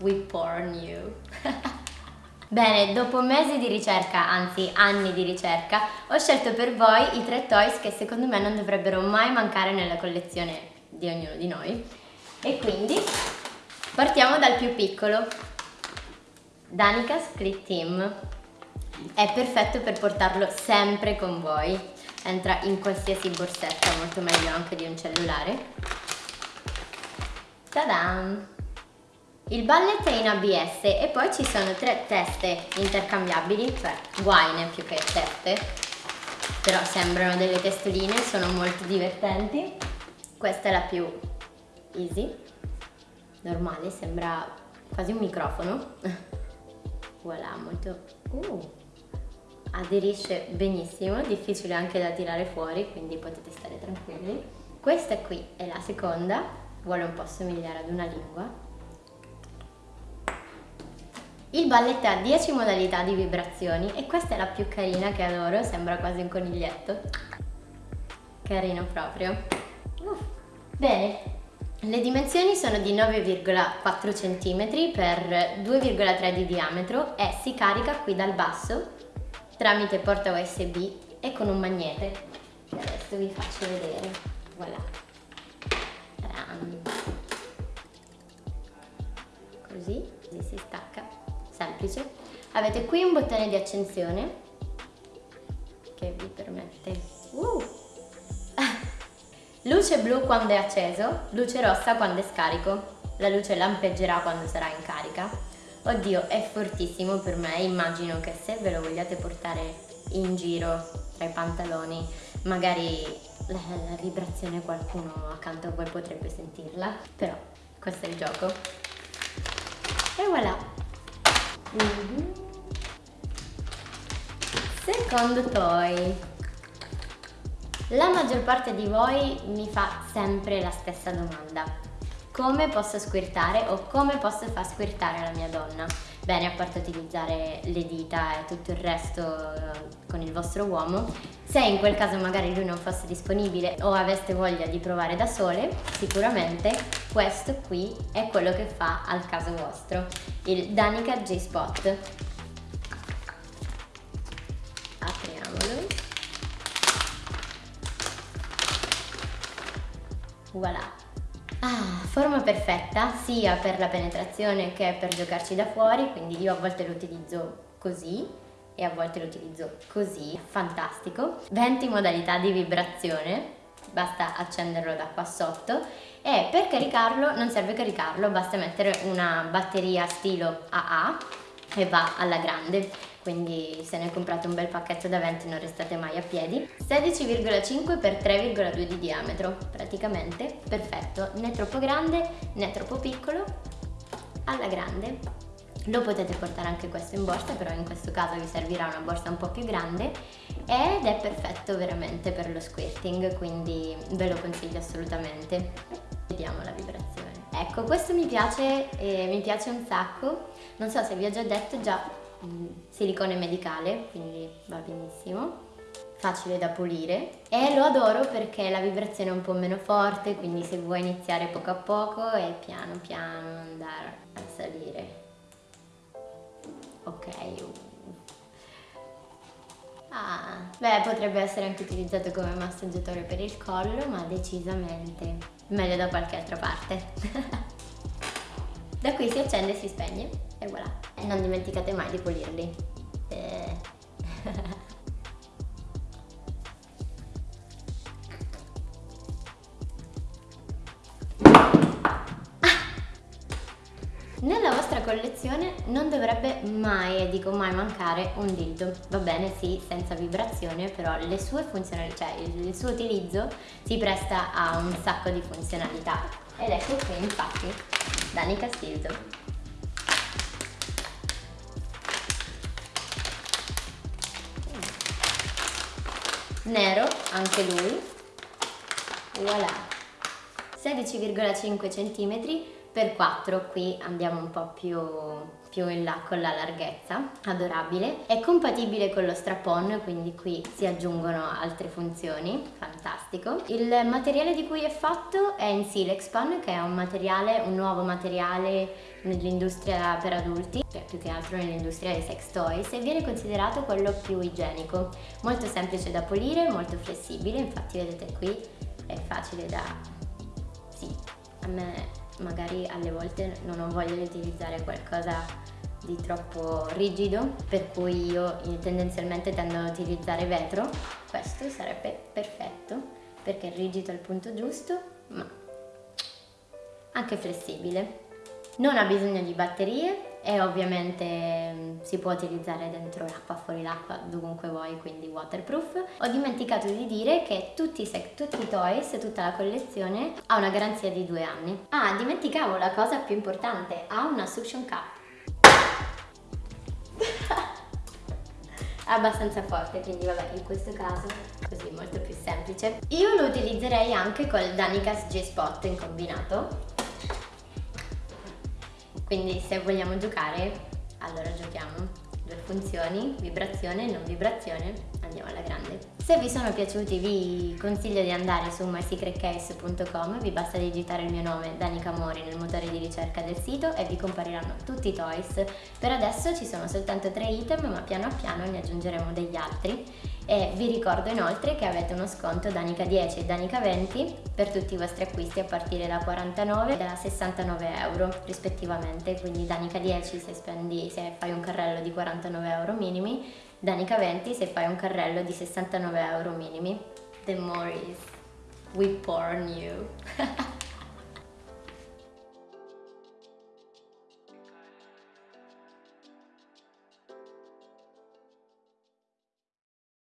we porn you. Bene, dopo mesi di ricerca, anzi anni di ricerca, ho scelto per voi i tre toys che secondo me non dovrebbero mai mancare nella collezione di ognuno di noi. E quindi partiamo dal più piccolo. Danica Split Team. È perfetto per portarlo sempre con voi. Entra in qualsiasi borsetta, molto meglio anche di un cellulare. Ta-da! Il ballet è in ABS e poi ci sono tre teste intercambiabili, cioè guaine più che teste, però sembrano delle testoline, sono molto divertenti. Questa è la più easy, normale, sembra quasi un microfono. voilà, molto... Uh, aderisce benissimo, difficile anche da tirare fuori, quindi potete stare tranquilli. Questa qui è la seconda, vuole un po' somigliare ad una lingua, il ballet ha 10 modalità di vibrazioni e questa è la più carina che adoro, sembra quasi un coniglietto. Carino proprio. Uff. Bene, le dimensioni sono di 9,4 cm per 2,3 di diametro e si carica qui dal basso tramite porta USB e con un magnete adesso vi faccio vedere. Voilà. Così, così si stacca semplice. Avete qui un bottone di accensione che vi permette... Uh! luce blu quando è acceso, luce rossa quando è scarico. La luce lampeggerà quando sarà in carica. Oddio, è fortissimo per me, immagino che se ve lo vogliate portare in giro tra i pantaloni, magari la, la vibrazione qualcuno accanto a voi potrebbe sentirla, però questo è il gioco. E voilà! -hmm. Secondo toy. La maggior parte di voi mi fa sempre la stessa domanda. Come posso squirtare o come posso far squirtare la mia donna? Bene, a parte utilizzare le dita e tutto il resto eh, con il vostro uomo, se in quel caso magari lui non fosse disponibile o aveste voglia di provare da sole, sicuramente questo qui è quello che fa al caso vostro, il Danica J-Spot. Apriamolo. Voilà. Ah, forma perfetta sia per la penetrazione che per giocarci da fuori, quindi io a volte lo utilizzo così e a volte lo utilizzo così, fantastico. 20 modalità di vibrazione, basta accenderlo da qua sotto. E per caricarlo non serve caricarlo, basta mettere una batteria stilo AA e va alla grande quindi se ne comprate un bel pacchetto da 20 non restate mai a piedi. 16,5 x 3,2 di diametro praticamente perfetto. Né troppo grande né troppo piccolo alla grande. Lo potete portare anche questo in borsa però in questo caso vi servirà una borsa un po' più grande ed è perfetto veramente per lo squirting quindi ve lo consiglio assolutamente. Vediamo la vibrazione. Ecco questo mi piace eh, mi piace un sacco. Non so se vi ho già detto già silicone medicale quindi va benissimo facile da pulire. E lo adoro perché la vibrazione è un po' meno forte quindi se vuoi iniziare poco a poco e piano piano andare a salire. Ok ah, beh potrebbe essere anche utilizzato come massaggiatore per il collo ma decisamente meglio da qualche altra parte. Da qui si accende e si spegne e voilà e non dimenticate mai di pulirli eh. Nella vostra collezione non dovrebbe mai, e dico mai, mancare un dildo. Va bene, sì, senza vibrazione, però le sue funzionalità, cioè il suo utilizzo si presta a un sacco di funzionalità. Ed ecco qui, infatti, Dani Castildo. Nero, anche lui. Voilà. 16,5 cm per 4 qui andiamo un po' più, più in là con la larghezza adorabile. È compatibile con lo strap-on quindi qui si aggiungono altre funzioni. Fantastico. Il materiale di cui è fatto è in Silexpan che è un materiale un nuovo materiale nell'industria per adulti, cioè più che altro nell'industria dei sex toys e viene considerato quello più igienico, molto semplice da pulire, molto flessibile, infatti vedete qui è facile da... sì, a me magari alle volte non ho voglia di utilizzare qualcosa di troppo rigido per cui io tendenzialmente tendo ad utilizzare vetro. Questo sarebbe perfetto perché è rigido al punto giusto ma anche flessibile non ha bisogno di batterie e ovviamente mm, si può utilizzare dentro l'acqua, fuori l'acqua, dovunque vuoi, quindi waterproof. Ho dimenticato di dire che tutti, i, tutti i toys, tutta la collezione ha una garanzia di due anni. Ah, dimenticavo la cosa più importante, ha una suction cup. abbastanza forte quindi vabbè in questo caso così molto più semplice io lo utilizzerei anche col Danikas J-Spot in combinato quindi se vogliamo giocare, allora giochiamo. Due funzioni, vibrazione e non vibrazione, andiamo alla grande. Se vi sono piaciuti vi consiglio di andare su mysecretcase.com, vi basta digitare il mio nome Danica Mori nel motore di ricerca del sito e vi compariranno tutti i toys. Per adesso ci sono soltanto tre item ma piano piano ne aggiungeremo degli altri e vi ricordo inoltre che avete uno sconto Danica 10 e Danica 20 per tutti i vostri acquisti a partire da 49 e da 69 euro rispettivamente quindi Danica 10 se, spendi, se fai un carrello di 49 euro minimi Danica 20 se fai un carrello di 69 euro minimi The more is we porn you